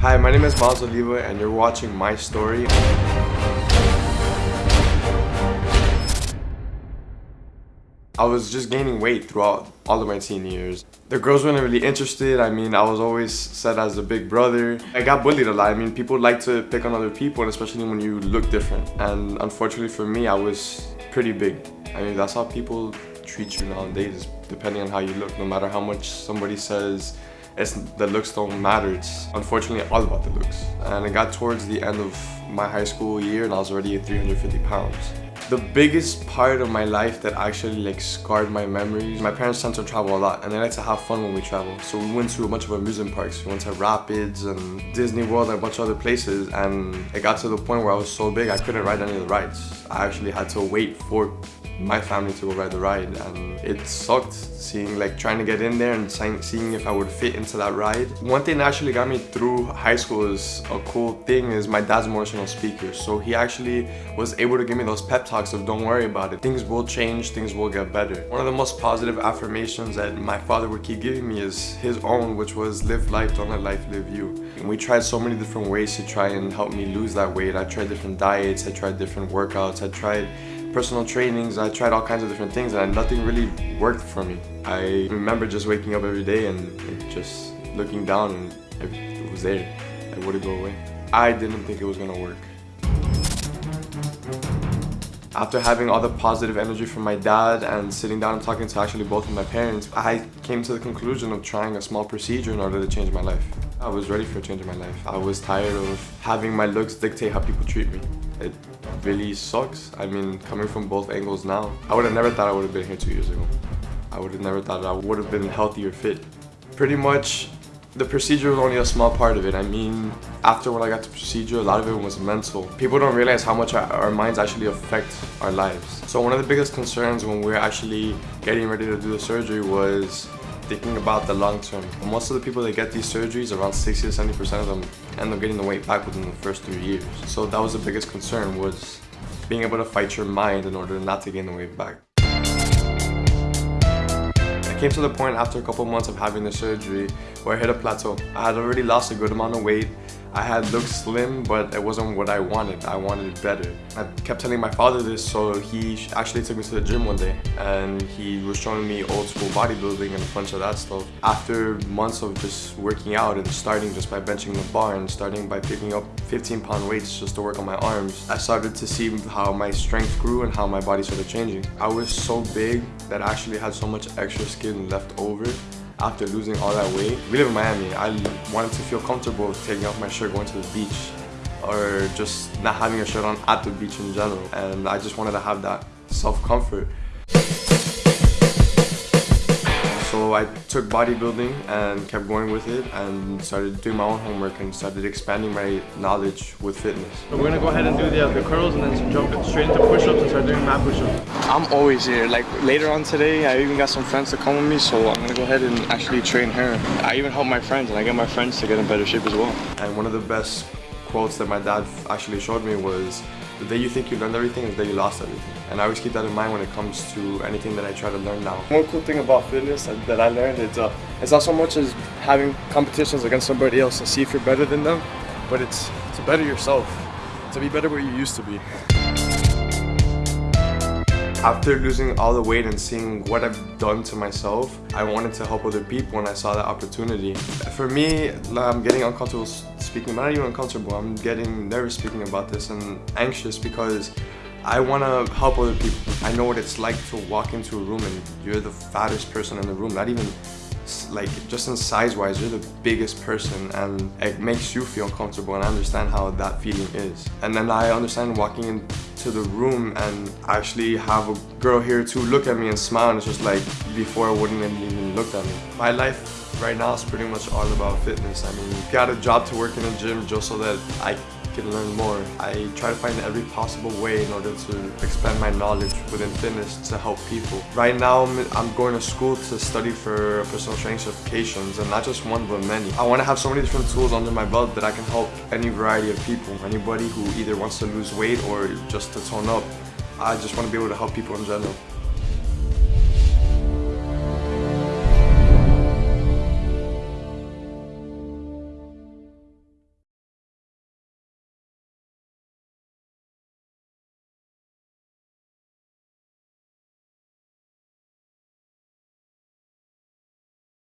Hi, my name is Miles Oliva and you're watching my story. I was just gaining weight throughout all of my teen years. The girls weren't really interested. I mean, I was always set as a big brother. I got bullied a lot. I mean, people like to pick on other people, especially when you look different. And unfortunately for me, I was pretty big. I mean, that's how people treat you nowadays, depending on how you look. No matter how much somebody says it's, the looks don't matter. It's unfortunately all about the looks. And it got towards the end of my high school year and I was already at 350 pounds. The biggest part of my life that actually like scarred my memories, my parents tend to travel a lot and they like to have fun when we travel. So we went to a bunch of amusement parks. We went to Rapids and Disney World and a bunch of other places and it got to the point where I was so big I couldn't ride any of the rides. I actually had to wait for my family to go ride the ride and it sucked seeing like trying to get in there and seeing if I would fit into that ride. One thing that actually got me through high school is a cool thing is my dad's motivational speaker so he actually was able to give me those pep talks of don't worry about it things will change things will get better. One of the most positive affirmations that my father would keep giving me is his own which was live life don't let life live you. And we tried so many different ways to try and help me lose that weight. I tried different diets, I tried different workouts, I tried personal trainings. I tried all kinds of different things and nothing really worked for me. I remember just waking up every day and just looking down and it was there. It wouldn't go away. I didn't think it was gonna work. After having all the positive energy from my dad and sitting down and talking to actually both of my parents, I came to the conclusion of trying a small procedure in order to change my life. I was ready for a change in my life. I was tired of having my looks dictate how people treat me. It really sucks. I mean, coming from both angles now, I would have never thought I would have been here two years ago. I would have never thought I would have been healthy or fit. Pretty much, the procedure was only a small part of it. I mean, after when I got the procedure, a lot of it was mental. People don't realize how much our, our minds actually affect our lives. So one of the biggest concerns when we're actually getting ready to do the surgery was thinking about the long term. Most of the people that get these surgeries, around 60 to 70% of them end up getting the weight back within the first three years. So that was the biggest concern was being able to fight your mind in order not to gain the weight back. I came to the point after a couple months of having the surgery where I hit a plateau. I had already lost a good amount of weight I had looked slim, but it wasn't what I wanted. I wanted it better. I kept telling my father this, so he actually took me to the gym one day and he was showing me old school bodybuilding and a bunch of that stuff. After months of just working out and starting just by benching the bar and starting by picking up 15 pound weights just to work on my arms, I started to see how my strength grew and how my body started changing. I was so big that I actually had so much extra skin left over after losing all that weight. We live in Miami. I wanted to feel comfortable taking off my shirt going to the beach or just not having a shirt on at the beach in general. And I just wanted to have that self-comfort. So I took bodybuilding and kept going with it and started doing my own homework and started expanding my knowledge with fitness. So we're gonna go ahead and do the, uh, the curls and then jump straight into push-ups and start doing mat push-ups. I'm always here. Like later on today, I even got some friends to come with me, so I'm gonna go ahead and actually train her. I even help my friends and I get my friends to get in better shape as well. And one of the best quotes that my dad actually showed me was the day you think you learned everything is the day you lost everything. And I always keep that in mind when it comes to anything that I try to learn now. One cool thing about fitness that I learned is uh, it's not so much as having competitions against somebody else to see if you're better than them, but it's to better yourself, to be better where you used to be. After losing all the weight and seeing what I've done to myself, I wanted to help other people and I saw that opportunity. For me, I'm getting uncomfortable speaking, not even uncomfortable. I'm getting nervous speaking about this and anxious because I want to help other people. I know what it's like to walk into a room and you're the fattest person in the room, not even like just in size wise you're the biggest person and it makes you feel comfortable and I understand how that feeling is. And then I understand walking into the room and actually have a girl here to look at me and smile and it's just like before I wouldn't have even looked at me. My life right now is pretty much all about fitness. I mean got a job to work in a gym just so that I learn more. I try to find every possible way in order to expand my knowledge within fitness to help people. Right now, I'm going to school to study for personal training certifications and not just one but many. I want to have so many different tools under my belt that I can help any variety of people. Anybody who either wants to lose weight or just to tone up. I just want to be able to help people in general.